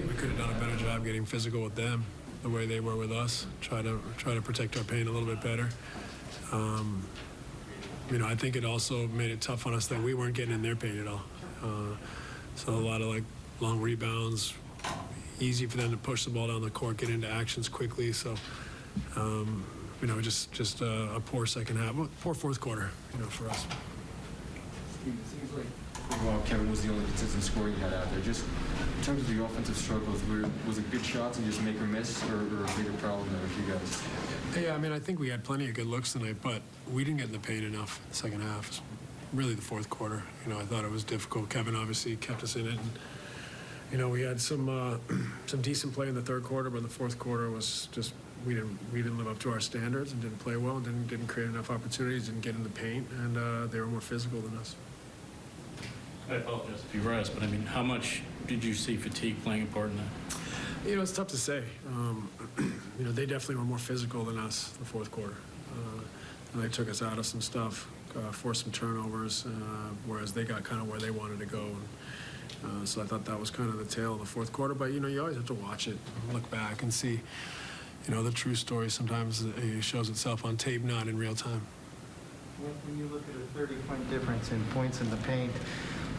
think we could have done a better job getting physical with them, the way they were with us. Try to try to protect our paint a little bit better. Um, you know, I think it also made it tough on us that we weren't getting in their paint at all. Uh, so a lot of like long rebounds, easy for them to push the ball down the court, get into actions quickly. So, um, you know, just just a, a poor second half, poor fourth quarter, you know, for us. While Kevin was the only consistent scorer you had out there, just in terms of the offensive struggles, was it good shots and just make or miss, or, or a bigger problem there with you guys? Yeah, I mean, I think we had plenty of good looks tonight, but we didn't get in the paint enough in the second half. Really, the fourth quarter. You know, I thought it was difficult. Kevin obviously kept us in it, and you know, we had some uh, some decent play in the third quarter, but the fourth quarter was just we didn't we didn't live up to our standards and didn't play well, and didn't didn't create enough opportunities, didn't get in the paint, and uh, they were more physical than us. I apologize if you were asked, but I mean, how much did you see fatigue playing a part in that? You know, it's tough to say. Um, you know, they definitely were more physical than us the fourth quarter. Uh, and they took us out of some stuff, uh, forced some turnovers, uh, whereas they got kind of where they wanted to go. And, uh, so I thought that was kind of the tail of the fourth quarter. But, you know, you always have to watch it, look back and see, you know, the true story sometimes it shows itself on tape, not in real time. When when you look at a 30-point difference in points in the paint,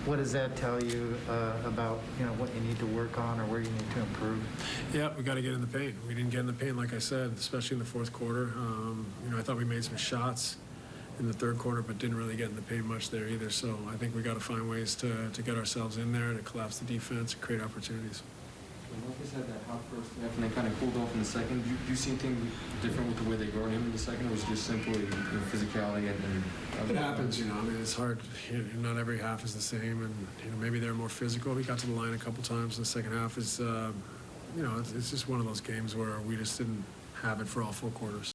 what does that tell you uh, about, you know, what you need to work on or where you need to improve? Yeah, we got to get in the paint. We didn't get in the paint, like I said, especially in the fourth quarter. Um, you know, I thought we made some shots in the third quarter, but didn't really get in the paint much there either. So I think we got to find ways to, to get ourselves in there, to collapse the defense, and create opportunities. Marcus had that hot first half, and they kind of cooled off in the second. Do you, do you see anything different with the way they guard him in the second, or was it just simply you know, physicality and, and It happens, you know. I mean, it's hard. You know, not every half is the same, and you know, maybe they're more physical. We got to the line a couple times in the second half. Is uh, you know, it's, it's just one of those games where we just didn't have it for all four quarters.